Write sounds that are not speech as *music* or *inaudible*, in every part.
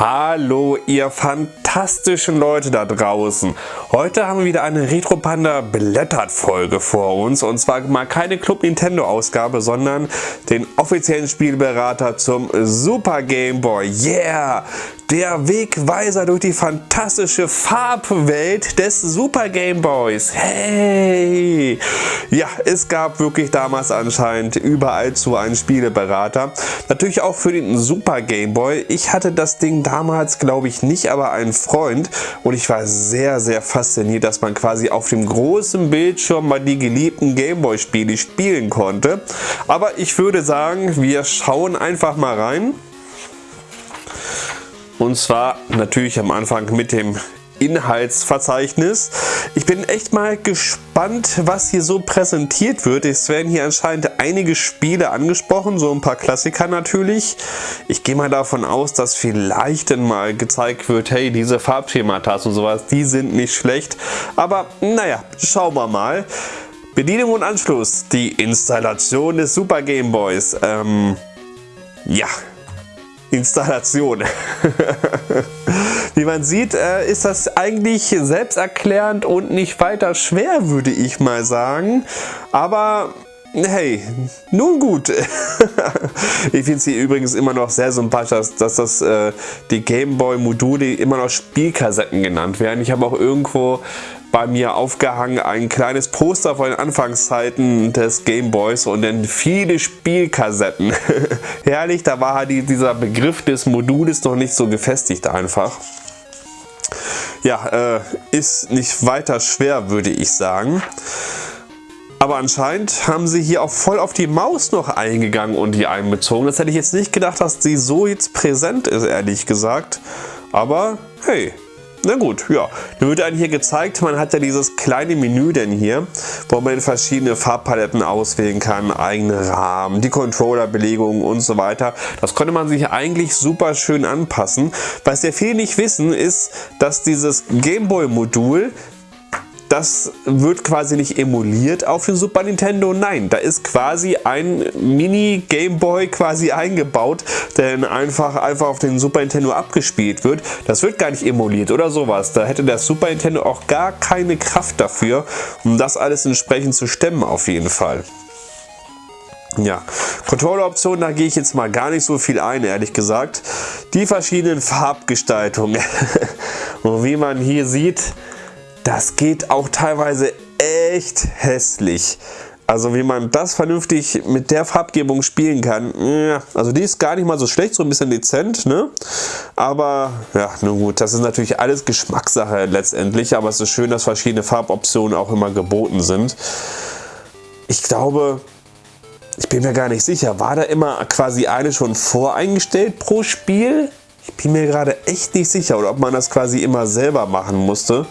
Hallo ihr fantastischen Leute da draußen. Heute haben wir wieder eine Retro Panda Blättert Folge vor uns und zwar mal keine Club Nintendo Ausgabe, sondern den offiziellen Spielberater zum Super Game Boy. Yeah! Der Wegweiser durch die fantastische Farbwelt des Super Game Boys. Hey! Ja, es gab wirklich damals anscheinend überall zu einen Spieleberater. Natürlich auch für den Super Game Boy. Ich hatte das Ding damals glaube ich nicht, aber ein Freund und ich war sehr, sehr fasziniert, dass man quasi auf dem großen Bildschirm mal die geliebten Gameboy Spiele spielen konnte. Aber ich würde sagen, wir schauen einfach mal rein. Und zwar natürlich am Anfang mit dem Inhaltsverzeichnis. Ich bin echt mal gespannt, was hier so präsentiert wird. Es werden hier anscheinend einige Spiele angesprochen, so ein paar Klassiker natürlich. Ich gehe mal davon aus, dass vielleicht dann mal gezeigt wird, hey, diese Farbschemata und sowas, die sind nicht schlecht. Aber naja, schauen wir mal. Bedienung und Anschluss, die Installation des Super Game Boys. Ähm, ja, Installation. *laughs* Wie man sieht, äh, ist das eigentlich selbsterklärend und nicht weiter schwer, würde ich mal sagen. Aber Hey, nun gut. *laughs* ich finde es hier übrigens immer noch sehr sympathisch, dass, dass das äh, die Gameboy-Module immer noch Spielkassetten genannt werden. Ich habe auch irgendwo bei mir aufgehangen ein kleines Poster von den Anfangszeiten des Gameboys und dann viele Spielkassetten. *laughs* Herrlich, da war halt dieser Begriff des Modules noch nicht so gefestigt einfach. Ja, äh, ist nicht weiter schwer, würde ich sagen. Aber anscheinend haben sie hier auch voll auf die Maus noch eingegangen und die einbezogen. Das hätte ich jetzt nicht gedacht, dass sie so jetzt präsent ist, ehrlich gesagt. Aber hey, na gut, ja. Dann wird einem hier gezeigt, man hat ja dieses kleine Menü denn hier, wo man verschiedene Farbpaletten auswählen kann, eigene Rahmen, die Controllerbelegungen und so weiter. Das konnte man sich eigentlich super schön anpassen. Was sehr viele nicht wissen, ist, dass dieses Gameboy-Modul das wird quasi nicht emuliert auf dem Super Nintendo. Nein, da ist quasi ein Mini Game Boy quasi eingebaut, der einfach, einfach auf den Super Nintendo abgespielt wird. Das wird gar nicht emuliert oder sowas. Da hätte der Super Nintendo auch gar keine Kraft dafür, um das alles entsprechend zu stemmen auf jeden Fall. Ja, Controller-Optionen, da gehe ich jetzt mal gar nicht so viel ein, ehrlich gesagt. Die verschiedenen Farbgestaltungen. *laughs* Und wie man hier sieht, das geht auch teilweise echt hässlich. Also wie man das vernünftig mit der Farbgebung spielen kann, also die ist gar nicht mal so schlecht, so ein bisschen dezent, ne? Aber ja, nun gut, das ist natürlich alles Geschmackssache letztendlich, aber es ist schön, dass verschiedene Farboptionen auch immer geboten sind. Ich glaube, ich bin mir gar nicht sicher, war da immer quasi eine schon voreingestellt pro Spiel? Ich bin mir gerade echt nicht sicher, oder ob man das quasi immer selber machen musste.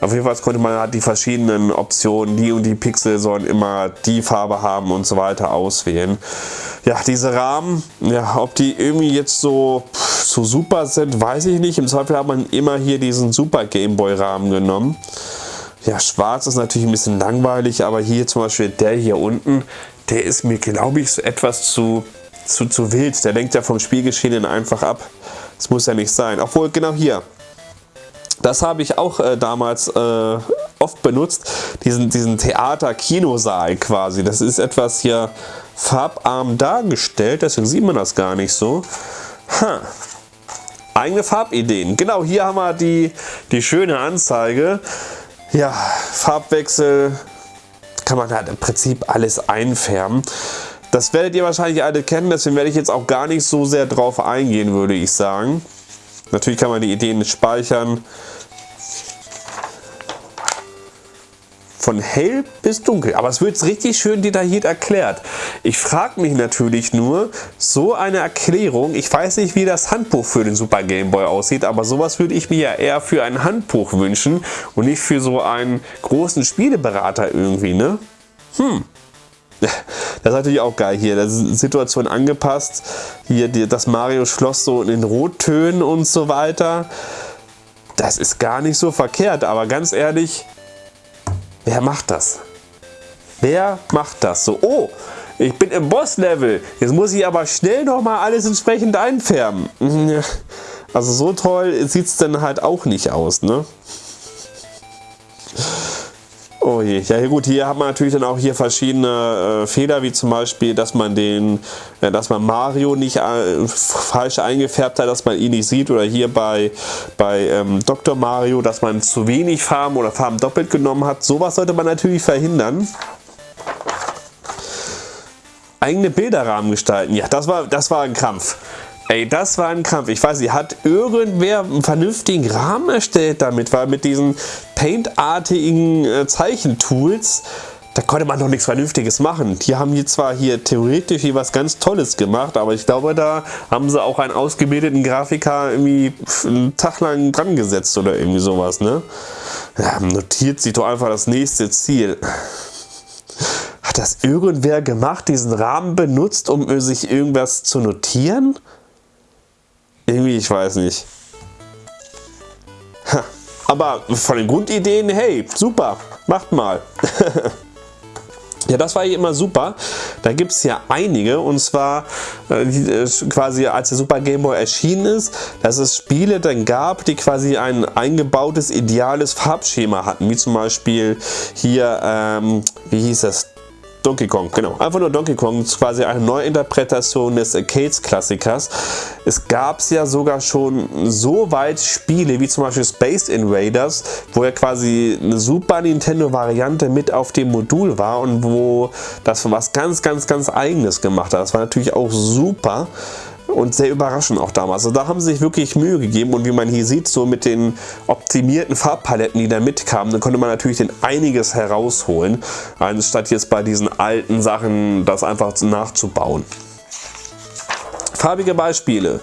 Auf jeden Fall konnte man halt die verschiedenen Optionen, die und die Pixel sollen immer die Farbe haben und so weiter auswählen. Ja, diese Rahmen, ja, ob die irgendwie jetzt so, so super sind, weiß ich nicht. Im Zweifel hat man immer hier diesen Super Game Boy Rahmen genommen. Ja, schwarz ist natürlich ein bisschen langweilig, aber hier zum Beispiel der hier unten, der ist mir, glaube ich, etwas zu, zu, zu wild. Der lenkt ja vom Spielgeschehen einfach ab. Das muss ja nicht sein. Obwohl, genau hier, das habe ich auch äh, damals äh, oft benutzt, diesen, diesen Theater-Kinosaal quasi. Das ist etwas hier farbarm dargestellt, deswegen sieht man das gar nicht so. Ha. Eigene Farbideen. Genau, hier haben wir die, die schöne Anzeige. Ja, Farbwechsel kann man halt im Prinzip alles einfärben. Das werdet ihr wahrscheinlich alle kennen, deswegen werde ich jetzt auch gar nicht so sehr drauf eingehen, würde ich sagen. Natürlich kann man die Ideen speichern. Von hell bis dunkel. Aber es wird richtig schön detailliert erklärt. Ich frage mich natürlich nur, so eine Erklärung, ich weiß nicht, wie das Handbuch für den Super Game Boy aussieht, aber sowas würde ich mir ja eher für ein Handbuch wünschen und nicht für so einen großen Spieleberater irgendwie, ne? Hm. *laughs* Das ist natürlich auch geil hier. Das ist Situation angepasst. Hier das Mario Schloss so in den Rottönen und so weiter. Das ist gar nicht so verkehrt, aber ganz ehrlich, wer macht das? Wer macht das? So, oh, ich bin im Boss-Level. Jetzt muss ich aber schnell nochmal alles entsprechend einfärben. *laughs* Also so toll sieht es dann halt auch nicht aus, ne? Oh je, ja gut, hier hat man natürlich dann auch hier verschiedene äh, Fehler, wie zum Beispiel, dass man den, äh, dass man Mario nicht äh, falsch eingefärbt hat, dass man ihn nicht sieht oder hier bei, bei ähm, Dr. Mario, dass man zu wenig Farben oder Farben doppelt genommen hat. Sowas sollte man natürlich verhindern eigene Bilderrahmen gestalten. Ja, das war, das war ein Krampf. Ey, das war ein Kampf. Ich weiß nicht, hat irgendwer einen vernünftigen Rahmen erstellt damit, weil mit diesen Paint-artigen äh, Zeichentools, da konnte man noch nichts Vernünftiges machen. Die haben hier zwar hier theoretisch hier was ganz Tolles gemacht, aber ich glaube, da haben sie auch einen ausgebildeten Grafiker irgendwie einen Tag lang dran gesetzt oder irgendwie sowas, ne? Ja, notiert sich doch einfach das nächste Ziel. Hat das irgendwer gemacht, diesen Rahmen benutzt, um sich irgendwas zu notieren? Irgendwie, ich weiß nicht. Aber von den Grundideen, hey, super, macht mal. *laughs* Ja, das war hier immer super. Da gibt es ja einige und zwar äh, quasi als der Super Game Boy erschienen ist, dass es Spiele dann gab, die quasi ein eingebautes ideales Farbschema hatten, wie zum Beispiel hier, ähm, wie hieß das, Donkey Kong, genau. Einfach nur Donkey Kong, ist quasi eine Neuinterpretation des Arcades-Klassikers. Es gab es ja sogar schon so weit Spiele wie zum Beispiel Space Invaders, wo ja quasi eine Super Nintendo-Variante mit auf dem Modul war und wo das was ganz, ganz, ganz eigenes gemacht hat. Das war natürlich auch super und sehr überraschend auch damals. Also da haben sie sich wirklich Mühe gegeben und wie man hier sieht, so mit den optimierten Farbpaletten, die da mitkamen, dann konnte man natürlich den einiges herausholen, anstatt jetzt bei diesen alten Sachen das einfach nachzubauen. Farbige Beispiele.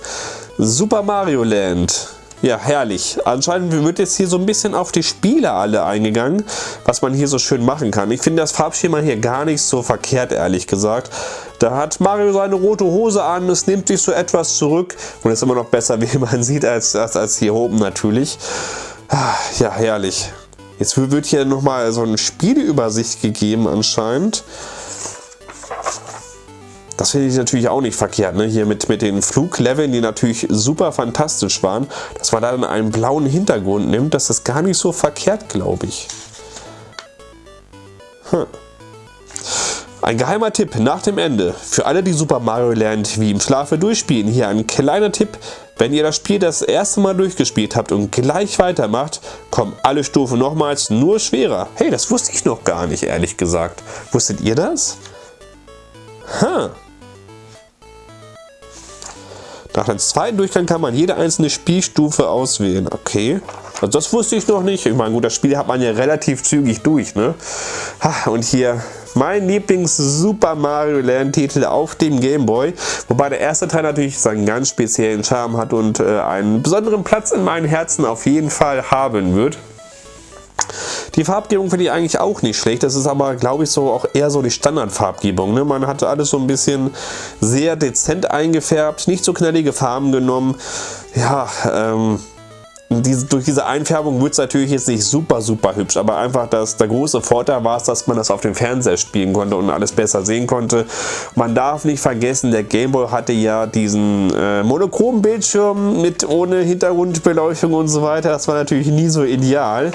Super Mario Land ja, herrlich. Anscheinend wird jetzt hier so ein bisschen auf die Spiele alle eingegangen, was man hier so schön machen kann. Ich finde das Farbschema hier gar nicht so verkehrt, ehrlich gesagt. Da hat Mario seine rote Hose an, es nimmt sich so etwas zurück und ist immer noch besser, *laughs* wie man sieht, als, als, als hier oben natürlich. Ah, ja, herrlich. Jetzt wird hier nochmal so eine Spieleübersicht gegeben anscheinend. Das finde ich natürlich auch nicht verkehrt, ne? hier mit, mit den Flugleveln, die natürlich super fantastisch waren, dass man dann einen blauen Hintergrund nimmt, das ist gar nicht so verkehrt, glaube ich. Hm. Ein geheimer Tipp nach dem Ende. Für alle, die Super Mario Land wie im Schlafe durchspielen, hier ein kleiner Tipp. Wenn ihr das Spiel das erste Mal durchgespielt habt und gleich weitermacht, kommen alle Stufen nochmals nur schwerer. Hey, das wusste ich noch gar nicht, ehrlich gesagt. Wusstet ihr das? Ha. Nach dem zweiten Durchgang kann man jede einzelne Spielstufe auswählen. Okay. Also das wusste ich noch nicht. Ich meine, gut, das Spiel hat man ja relativ zügig durch, ne? Und hier mein Lieblings-Super Mario Land Titel auf dem Game Boy. Wobei der erste Teil natürlich seinen ganz speziellen Charme hat und äh, einen besonderen Platz in meinem Herzen auf jeden Fall haben wird. Die Farbgebung finde ich eigentlich auch nicht schlecht. Das ist aber, glaube ich, so auch eher so die Standardfarbgebung. Ne? Man hatte alles so ein bisschen sehr dezent eingefärbt, nicht so knallige Farben genommen. Ja, ähm, diese, durch diese Einfärbung wird es natürlich jetzt nicht super, super hübsch, aber einfach dass der große Vorteil war es, dass man das auf dem Fernseher spielen konnte und alles besser sehen konnte. Man darf nicht vergessen, der Gameboy hatte ja diesen äh, monochromen Bildschirm mit ohne Hintergrundbeleuchtung und so weiter. Das war natürlich nie so ideal.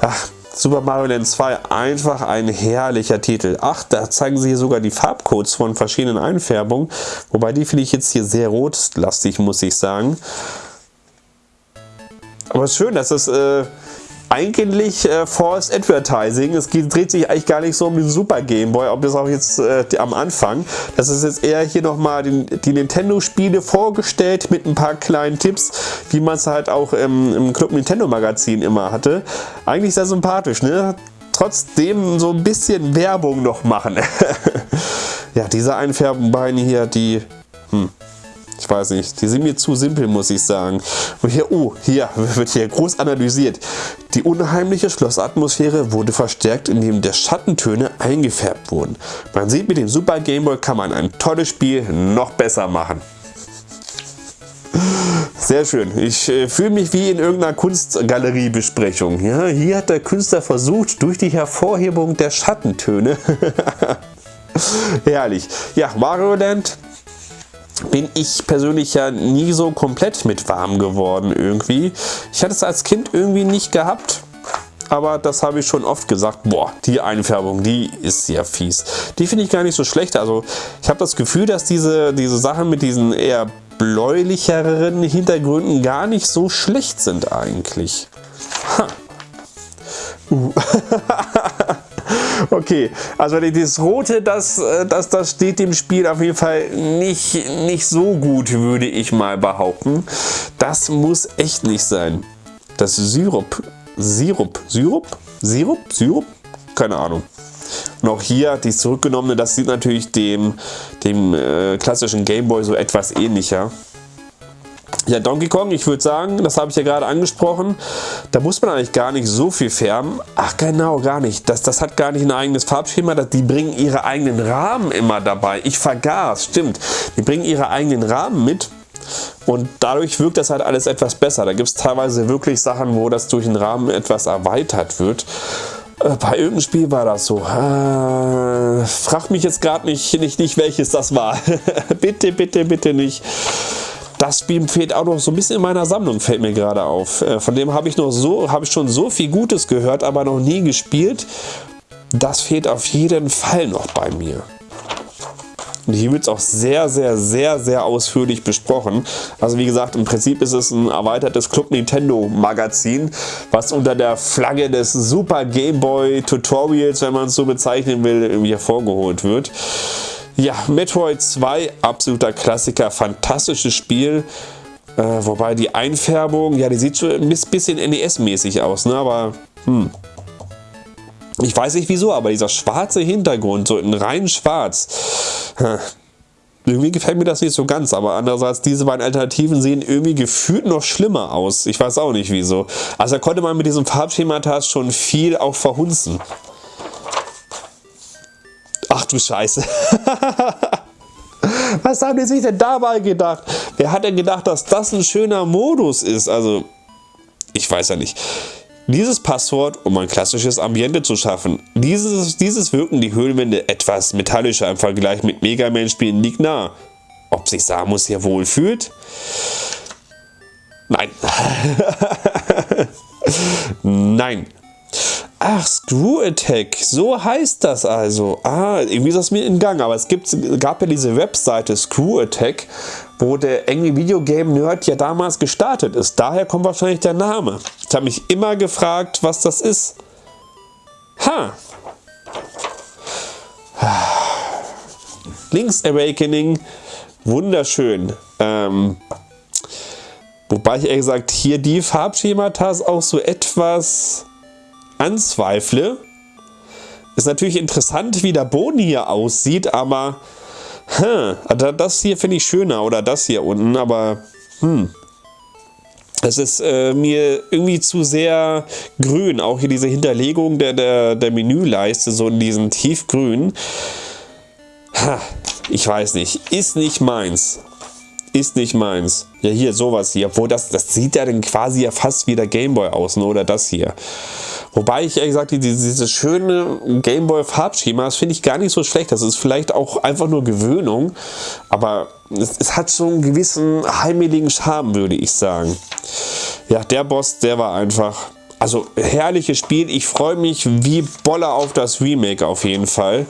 Ach, Super Mario Land 2 einfach ein herrlicher Titel. Ach, da zeigen sie hier sogar die Farbcodes von verschiedenen Einfärbungen. Wobei die finde ich jetzt hier sehr rotlastig, muss ich sagen. Aber es ist schön, dass es äh, eigentlich äh, Forced Advertising, es geht, dreht sich eigentlich gar nicht so um den Super Game Boy, ob das auch jetzt äh, am Anfang. Das ist jetzt eher hier nochmal die Nintendo-Spiele vorgestellt mit ein paar kleinen Tipps, wie man es halt auch im, im Club Nintendo Magazin immer hatte. Eigentlich sehr sympathisch, ne? Trotzdem so ein bisschen Werbung noch machen. *laughs* ja, diese Einfärbenbeine hier, die... Hm. Ich weiß nicht, die sind mir zu simpel, muss ich sagen. Und hier, oh, hier *laughs* wird hier groß analysiert. Die unheimliche Schlossatmosphäre wurde verstärkt, indem der Schattentöne eingefärbt wurden. Man sieht, mit dem Super Game Boy kann man ein tolles Spiel noch besser machen. Sehr schön. Ich äh, fühle mich wie in irgendeiner Kunstgaleriebesprechung. Ja, hier hat der Künstler versucht, durch die Hervorhebung der Schattentöne. *laughs* Herrlich. Ja, Mario Land bin ich persönlich ja nie so komplett mit warm geworden irgendwie. Ich hatte es als Kind irgendwie nicht gehabt aber das habe ich schon oft gesagt. Boah, die Einfärbung, die ist sehr fies. Die finde ich gar nicht so schlecht. Also ich habe das Gefühl, dass diese, diese Sachen mit diesen eher bläulicheren Hintergründen gar nicht so schlecht sind eigentlich. Ha. Uh. *laughs* *laughs* okay, also dieses Rote, das, äh, das, das steht dem Spiel auf jeden Fall nicht, nicht so gut, würde ich mal behaupten. Das muss echt nicht sein. Das Syrup Sirup. Sirup? Sirup? Sirup? Keine Ahnung. Noch hier die zurückgenommene, das sieht natürlich dem, dem äh, klassischen Gameboy so etwas ähnlicher. Ja, Donkey Kong, ich würde sagen, das habe ich ja gerade angesprochen, da muss man eigentlich gar nicht so viel färben. Ach genau, gar nicht. Das, das hat gar nicht ein eigenes Farbschema. Das, die bringen ihre eigenen Rahmen immer dabei. Ich vergaß, stimmt. Die bringen ihre eigenen Rahmen mit. Und dadurch wirkt das halt alles etwas besser. Da gibt es teilweise wirklich Sachen, wo das durch den Rahmen etwas erweitert wird. Äh, bei irgendeinem Spiel war das so. Äh, frag mich jetzt gerade nicht, nicht, nicht, welches das war. *laughs* bitte, bitte, bitte nicht. Das Spiel fehlt auch noch so ein bisschen in meiner Sammlung, fällt mir gerade auf. Äh, von dem habe ich noch so, habe ich schon so viel Gutes gehört, aber noch nie gespielt. Das fehlt auf jeden Fall noch bei mir. Und hier wird es auch sehr, sehr, sehr, sehr ausführlich besprochen. Also wie gesagt, im Prinzip ist es ein erweitertes Club Nintendo Magazin, was unter der Flagge des Super Game Boy Tutorials, wenn man es so bezeichnen will, irgendwie hervorgeholt wird. Ja, Metroid 2, absoluter Klassiker, fantastisches Spiel. Äh, wobei die Einfärbung, ja, die sieht schon ein bisschen NES-mäßig aus, ne? aber hm, ich weiß nicht wieso, aber dieser schwarze Hintergrund, so in rein schwarz, irgendwie gefällt mir das nicht so ganz, aber andererseits, diese beiden Alternativen sehen irgendwie gefühlt noch schlimmer aus. Ich weiß auch nicht wieso. Also da konnte man mit diesem Farbschemata schon viel auch verhunzen. Ach du Scheiße. *laughs* Was haben die sich denn dabei gedacht? Wer hat denn gedacht, dass das ein schöner Modus ist? Also, ich weiß ja nicht. Dieses Passwort, um ein klassisches Ambiente zu schaffen. Dieses, dieses wirken die Höhlenwände etwas metallischer im Vergleich mit Mega Man-Spielen liegt nah. Ob sich Samus hier wohl fühlt? Nein. *laughs* Nein. Ach, Screw Attack, so heißt das also. Ah, irgendwie ist das mir in Gang, aber es gibt, gab ja diese Webseite Screw Attack, wo der Angry Video Game Nerd ja damals gestartet ist. Daher kommt wahrscheinlich der Name. Ich habe mich immer gefragt, was das ist. Ha! Link's Awakening, wunderschön. Ähm, wobei ich ehrlich gesagt hier die Farbschemata auch so etwas anzweifle. Ist natürlich interessant, wie der Boden hier aussieht, aber hm, das hier finde ich schöner oder das hier unten, aber hm. Es ist äh, mir irgendwie zu sehr grün, auch hier diese Hinterlegung der, der, der Menüleiste, so in diesem tiefgrün. Ha, ich weiß nicht, ist nicht meins. Ist nicht meins. Ja, hier sowas hier, obwohl das, das sieht ja dann quasi ja fast wie der Gameboy aus, ne? oder das hier. Wobei ich ehrlich gesagt, diese, diese schöne Gameboy Farbschema, das finde ich gar nicht so schlecht. Das ist vielleicht auch einfach nur Gewöhnung, aber es, es hat so einen gewissen heimeligen Charme, würde ich sagen. Ja, der Boss, der war einfach also herrliches Spiel. Ich freue mich wie Boller auf das Remake auf jeden Fall.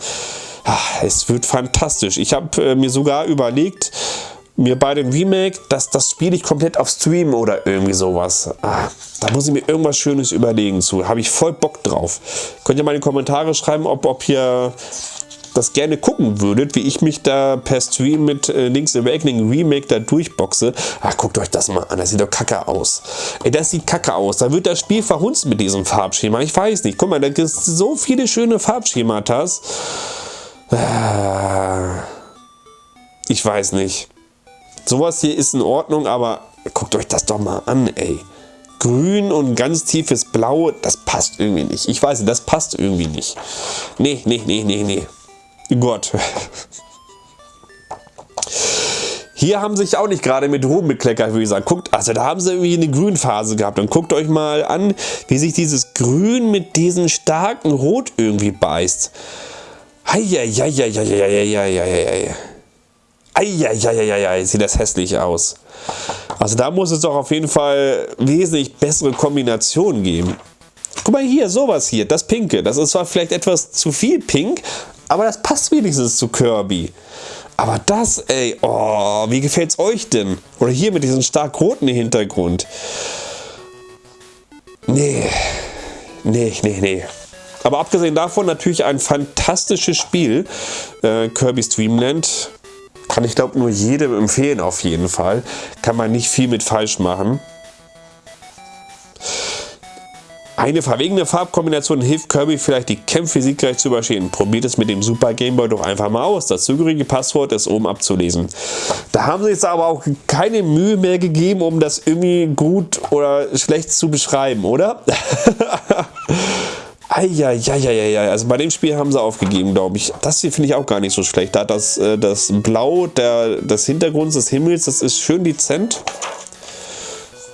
Ah, es wird fantastisch. Ich habe äh, mir sogar überlegt, mir bei dem Remake, das, das spiele ich komplett auf Stream oder irgendwie sowas. Ah, da muss ich mir irgendwas Schönes überlegen zu. Habe ich voll Bock drauf. Könnt ihr mal in die Kommentare schreiben, ob, ob ihr das gerne gucken würdet, wie ich mich da per Stream mit äh, Link's Awakening Remake da durchboxe. Ach, guckt euch das mal an, das sieht doch kacke aus. Ey, das sieht kacke aus. Da wird das Spiel verhunzt mit diesem Farbschema. Ich weiß nicht. Guck mal, da gibt es so viele schöne Farbschematas. Ah, ich weiß nicht. Sowas hier ist in Ordnung, aber guckt euch das doch mal an, ey. Grün und ganz tiefes Blau, das passt irgendwie nicht. Ich weiß, das passt irgendwie nicht. Nee, nee, nee, nee, nee. Gott. Hier haben sie sich auch nicht gerade mit Ruhm bekleckert, würde ich sagen. Guckt, also da haben sie irgendwie eine Grünphase gehabt. Und guckt euch mal an, wie sich dieses Grün mit diesem starken Rot irgendwie beißt. Heieieiei. Eieieiei, sieht das hässlich aus. Also da muss es doch auf jeden Fall wesentlich bessere Kombinationen geben. Guck mal hier, sowas hier, das Pinke. Das ist zwar vielleicht etwas zu viel Pink, aber das passt wenigstens zu Kirby. Aber das, ey, oh, wie gefällt es euch denn? Oder hier mit diesem stark roten Hintergrund. Nee, nee, nee, nee. Aber abgesehen davon natürlich ein fantastisches Spiel. Äh, Kirby's Dreamland. Kann ich glaube nur jedem empfehlen auf jeden Fall. Kann man nicht viel mit falsch machen. Eine verwegene Farbkombination hilft Kirby vielleicht die Kämpfe siegreich zu überstehen. Probiert es mit dem Super Game Boy doch einfach mal aus. Das zugehörige Passwort ist oben abzulesen. Da haben sie jetzt aber auch keine Mühe mehr gegeben, um das irgendwie gut oder schlecht zu beschreiben, oder? *laughs* Eieieiei, also bei dem Spiel haben sie aufgegeben, glaube ich. Das hier finde ich auch gar nicht so schlecht. Da das, äh, das Blau der, des Hintergrunds des Himmels, das ist schön dezent.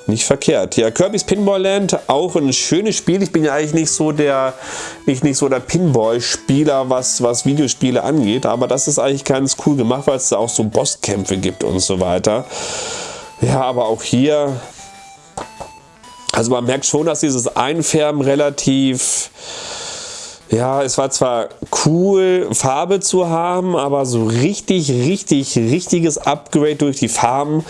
Nicht verkehrt. Ja, Kirby's Pinball Land, auch ein schönes Spiel. Ich bin ja eigentlich nicht so der, nicht, nicht so der Pinball-Spieler, was, was Videospiele angeht. Aber das ist eigentlich ganz cool gemacht, weil es da auch so Bosskämpfe gibt und so weiter. Ja, aber auch hier... Also man merkt schon, dass dieses Einfärben relativ... Ja, es war zwar cool, Farbe zu haben, aber so richtig, richtig, richtiges Upgrade durch die Farben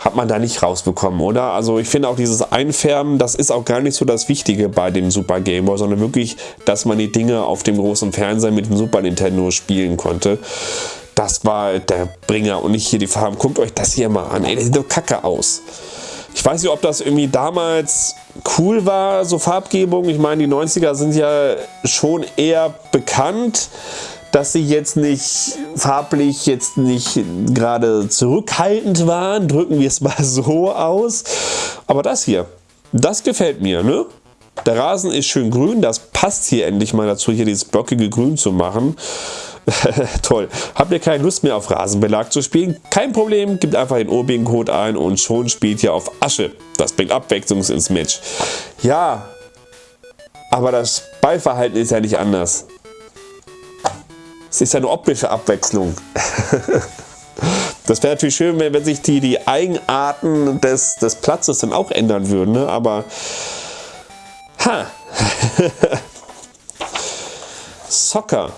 hat man da nicht rausbekommen, oder? Also ich finde auch dieses Einfärben, das ist auch gar nicht so das Wichtige bei dem Super Game Boy, sondern wirklich, dass man die Dinge auf dem großen Fernseher mit dem Super Nintendo spielen konnte. Das war der Bringer und nicht hier die Farben. Guckt euch das hier mal an, ey, das sieht doch kacke aus. Ich weiß nicht, ob das irgendwie damals cool war, so Farbgebung. Ich meine, die 90er sind ja schon eher bekannt dass sie jetzt nicht farblich jetzt nicht gerade zurückhaltend waren, drücken wir es *laughs* mal so aus. Aber das hier, das gefällt mir, ne? Der Rasen ist schön grün, das passt hier endlich mal dazu, hier dieses blockige Grün zu machen. *laughs* Toll. Habt ihr keine Lust mehr auf Rasenbelag zu spielen? Kein Problem, gebt einfach den OBIN-Code ein und schon spielt ihr auf Asche. Das bringt Abwechslung ins Match. Ja, aber das Ballverhalten ist ja nicht anders. Es ist eine optische Abwechslung. *laughs* Das wäre natürlich schön, wenn, wenn sich die, die Eigenarten des, des Platzes dann auch ändern würden, ne? aber ha. *laughs* Soccer.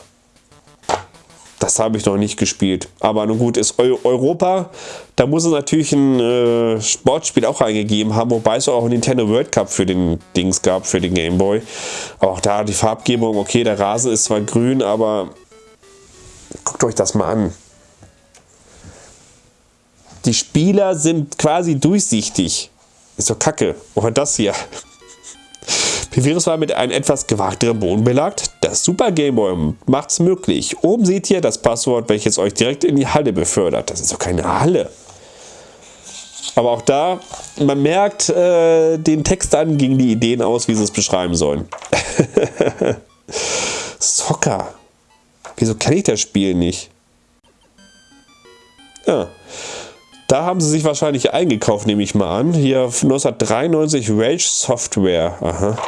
Habe ich noch nicht gespielt. Aber nun gut, ist Europa. Da muss es natürlich ein äh, Sportspiel auch eingegeben haben, wobei es auch ein Nintendo World Cup für den Dings gab, für den Game Boy. auch da die Farbgebung, okay, der Rasen ist zwar grün, aber Guckt euch das mal an. Die Spieler sind quasi durchsichtig. Ist doch kacke. Oder das hier. *laughs* Es mal mit einem etwas gewagteren Boden belagt? Das Super Game Boy es möglich. Oben seht ihr das Passwort, welches euch direkt in die Halle befördert. Das ist doch keine Halle. Aber auch da, man merkt äh, den Text an, gingen die Ideen aus, wie sie es beschreiben sollen. *laughs* Soccer. Wieso kenne ich das Spiel nicht? Ja. Da haben sie sich wahrscheinlich eingekauft, nehme ich mal an. Hier 1993 Rage Software. Aha.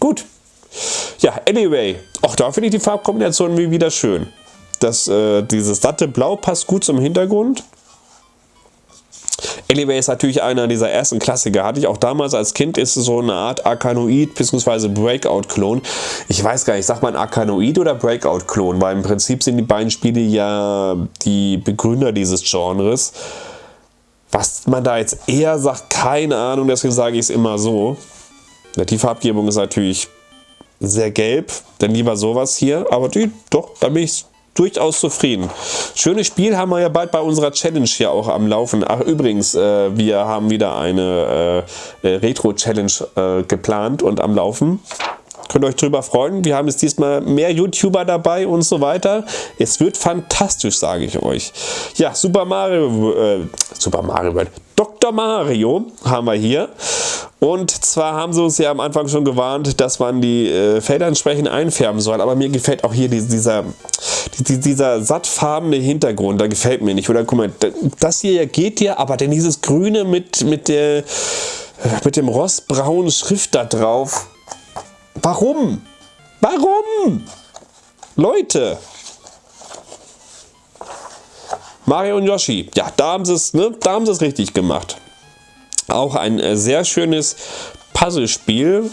Gut. Ja, anyway. Auch da finde ich die Farbkombination wieder schön. Das, äh, dieses satte Blau passt gut zum Hintergrund. Anyway ist natürlich einer dieser ersten Klassiker. Hatte ich auch damals als Kind, ist so eine Art Arkanoid bzw. Breakout-Klon. Ich weiß gar nicht, sagt man Arkanoid oder Breakout-Klon? Weil im Prinzip sind die beiden Spiele ja die Begründer dieses Genres. Was man da jetzt eher sagt, keine Ahnung, deswegen sage ich es immer so. Die Farbgebung ist natürlich sehr gelb, denn lieber sowas hier, aber die, doch, da bin ich durchaus zufrieden. Schönes Spiel haben wir ja bald bei unserer Challenge hier auch am Laufen. Ach übrigens, äh, wir haben wieder eine äh, äh Retro-Challenge äh, geplant und am Laufen. Könnt ihr euch drüber freuen. Wir haben jetzt diesmal mehr YouTuber dabei und so weiter. Es wird fantastisch, sage ich euch. Ja, Super Mario, äh, Super Mario World. Dr. Mario haben wir hier. Und zwar haben sie uns ja am Anfang schon gewarnt, dass man die äh, Felder entsprechend einfärben soll. Aber mir gefällt auch hier dieser, dieser sattfarbene Hintergrund. Da gefällt mir nicht. Oder guck mal, das hier geht ja, aber denn dieses Grüne mit, mit, der, mit dem rostbraunen Schrift da drauf. Warum? Warum? Leute! Mario und Yoshi, ja, da haben sie es ne, richtig gemacht. Auch ein äh, sehr schönes Puzzlespiel.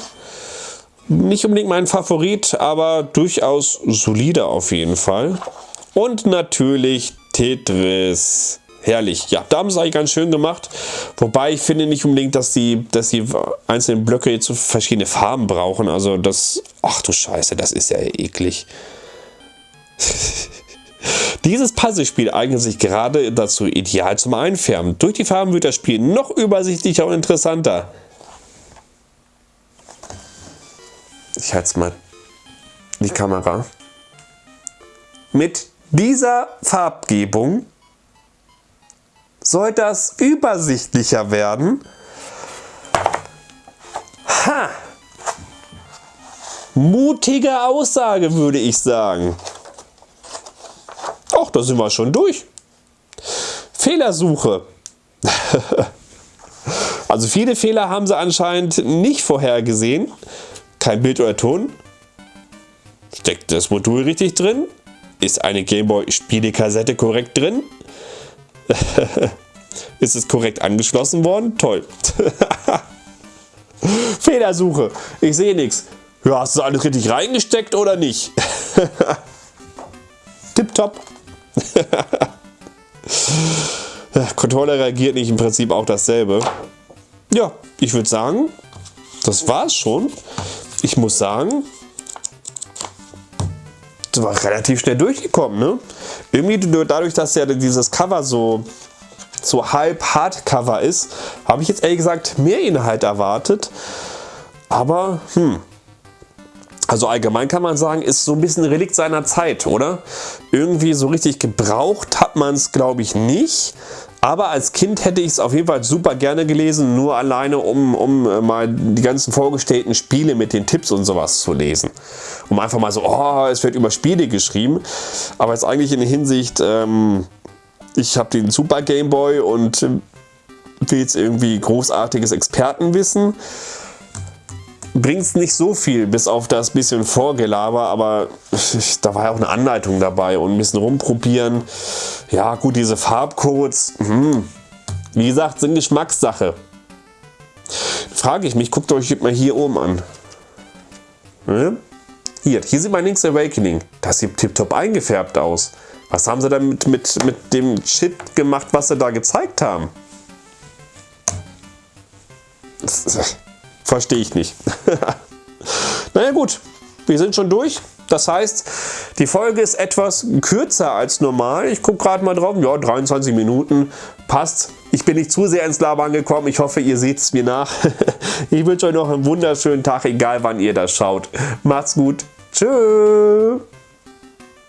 Nicht unbedingt mein Favorit, aber durchaus solide auf jeden Fall. Und natürlich Tetris. Herrlich. Ja, da haben sie eigentlich ganz schön gemacht. Wobei ich finde nicht unbedingt, dass die, dass die einzelnen Blöcke jetzt verschiedene Farben brauchen. Also das... Ach du Scheiße, das ist ja eklig. *laughs* Dieses Puzzlespiel eignet sich gerade dazu ideal zum Einfärben. Durch die Farben wird das Spiel noch übersichtlicher und interessanter. Ich halte mal die Kamera. Mit dieser Farbgebung soll das übersichtlicher werden. Ha! Mutige Aussage, würde ich sagen. Ach, da sind wir schon durch. Fehlersuche. *laughs* also viele Fehler haben sie anscheinend nicht vorhergesehen. Kein Bild oder Ton. Steckt das Modul richtig drin? Ist eine Gameboy-Spielekassette korrekt drin? *laughs* Ist es korrekt angeschlossen worden? Toll. *laughs* Fehlersuche. Ich sehe nichts. Ja, hast du alles richtig reingesteckt oder nicht? Tipptopp. *laughs* Controller reagiert nicht im Prinzip auch dasselbe. Ja, ich würde sagen, das war's schon. Ich muss sagen, das war relativ schnell durchgekommen. Ne? Irgendwie dadurch, dass ja dieses Cover so, so halb Hardcover ist, habe ich jetzt ehrlich gesagt mehr Inhalt erwartet. Aber, hm, also allgemein kann man sagen, ist so ein bisschen Relikt seiner Zeit, oder? Irgendwie so richtig gebraucht hat man es, glaube ich, nicht. Aber als Kind hätte ich es auf jeden Fall super gerne gelesen, nur alleine um, um äh, mal die ganzen vorgestellten Spiele mit den Tipps und sowas zu lesen. Um einfach mal so, oh, es wird über Spiele geschrieben. Aber jetzt eigentlich in der Hinsicht, ähm, ich habe den Super Game Boy und äh, will jetzt irgendwie großartiges Expertenwissen bringt es nicht so viel, bis auf das bisschen Vorgelaber, aber da war ja auch eine Anleitung dabei und ein bisschen rumprobieren. Ja gut, diese Farbcodes, hm, wie gesagt, sind Geschmackssache. Frage ich mich, guckt euch mal hier oben an. Hm? Hier, hier sieht man Link's Awakening. Das sieht tiptop eingefärbt aus. Was haben sie damit mit, mit dem Shit gemacht, was sie da gezeigt haben? Das, Verstehe ich nicht. *laughs* naja gut, wir sind schon durch. Das heißt, die Folge ist etwas kürzer als normal. Ich gucke gerade mal drauf. Ja, 23 Minuten. Passt. Ich bin nicht zu sehr ins Labern gekommen. Ich hoffe, ihr seht es mir nach. *laughs* ich wünsche euch noch einen wunderschönen Tag, egal wann ihr das schaut. Macht's gut. Tschüss.